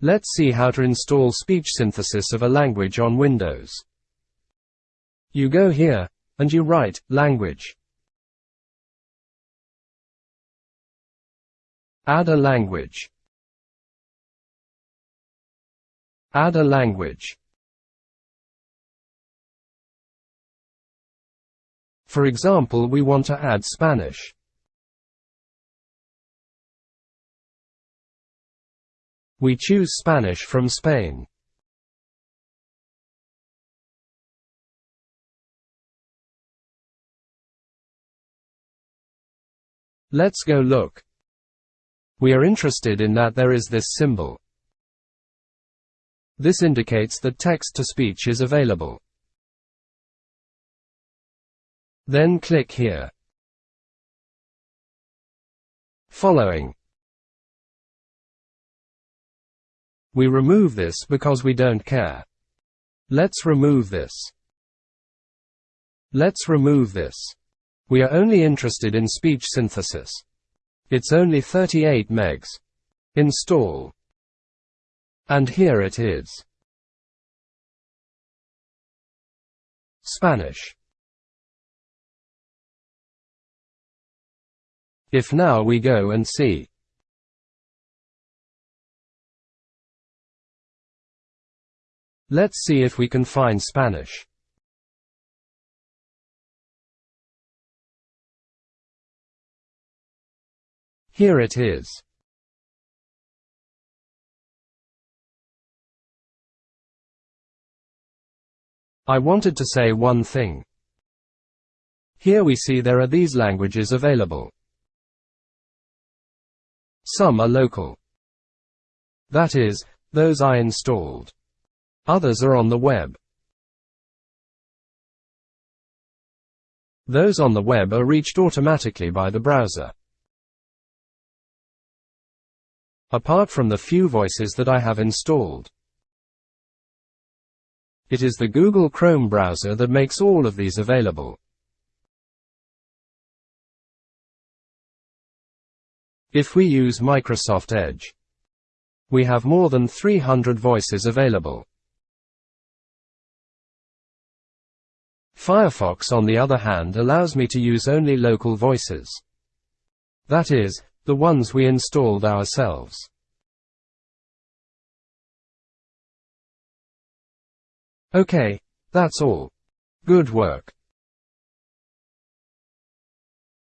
Let's see how to install speech synthesis of a language on Windows. You go here, and you write, language. Add a language. Add a language. For example we want to add Spanish. We choose Spanish from Spain. Let's go look. We are interested in that there is this symbol. This indicates that text-to-speech is available. Then click here. Following. We remove this because we don't care. Let's remove this. Let's remove this. We are only interested in speech synthesis. It's only 38 megs. Install. And here it is. Spanish. If now we go and see. Let's see if we can find Spanish. Here it is. I wanted to say one thing. Here we see there are these languages available. Some are local. That is, those I installed. Others are on the web. Those on the web are reached automatically by the browser. Apart from the few voices that I have installed. It is the Google Chrome browser that makes all of these available. If we use Microsoft Edge, we have more than 300 voices available. Firefox on the other hand allows me to use only local voices. That is, the ones we installed ourselves. Okay, that's all. Good work.